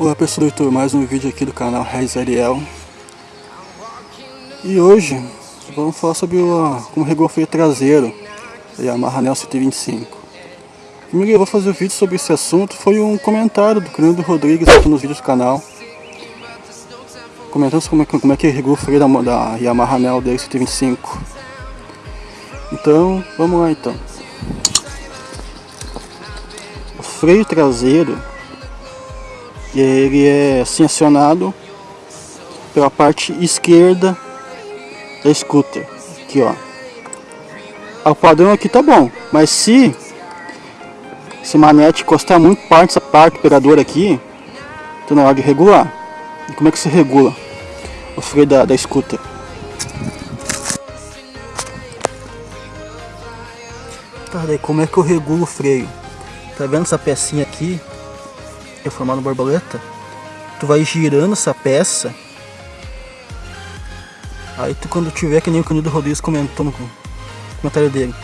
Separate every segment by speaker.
Speaker 1: Olá pessoal do YouTube, mais um vídeo aqui do canal Reis Ariel. E hoje vamos falar sobre o, como regular freio traseiro da Yamaha Nel 125 O que me fazer o vídeo sobre esse assunto foi um comentário do Crânio Rodrigues aqui nos vídeos do canal Comentando como é, como é que regula o freio da, da Yamaha Nel dele 125 Então, vamos lá então. O freio traseiro ele é acionado pela parte esquerda da scooter. Aqui ó. O padrão aqui tá bom mas se esse manete encostar muito parte dessa parte operadora aqui então na hora de regular. E como é que se regula o freio da, da scooter? Tá daí como é que eu regulo o freio? Tá vendo essa pecinha aqui é formado borboleta, tu vai girando essa peça. Aí tu quando tiver, que nem o Canido Rodrigues comentou no comentário dele,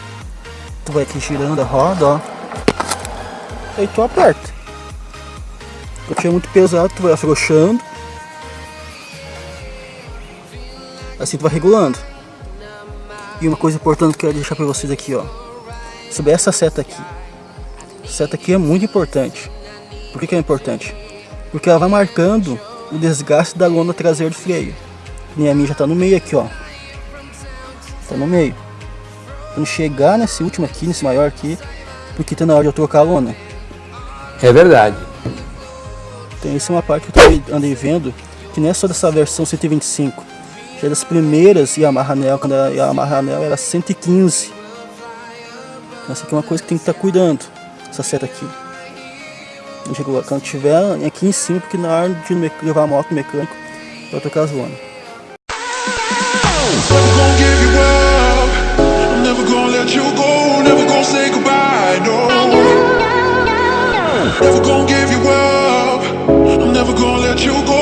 Speaker 1: tu vai aqui girando a roda, ó. Aí tu aperta. Se tiver muito pesado, tu vai afrouxando. Assim tu vai regulando. E uma coisa importante que eu quero deixar para vocês aqui, ó. Sobre essa seta aqui. Essa seta aqui é muito importante. Por que, que é importante? Porque ela vai marcando o desgaste da lona traseira do freio. E a minha já está no meio aqui, ó. Está no meio. Quando chegar nesse último aqui, nesse maior aqui, porque está na hora de eu trocar a lona.
Speaker 2: É verdade.
Speaker 1: Então essa é uma parte que eu andei vendo, que não é só dessa versão 125. Já é das primeiras Yamaha Nel, quando a Yamaha Nel era 115. Então essa aqui é uma coisa que tem que estar tá cuidando, essa seta aqui quando tiver aqui em cima, porque na hora de levar a moto mecânico, you up. I'm never gonna let you go.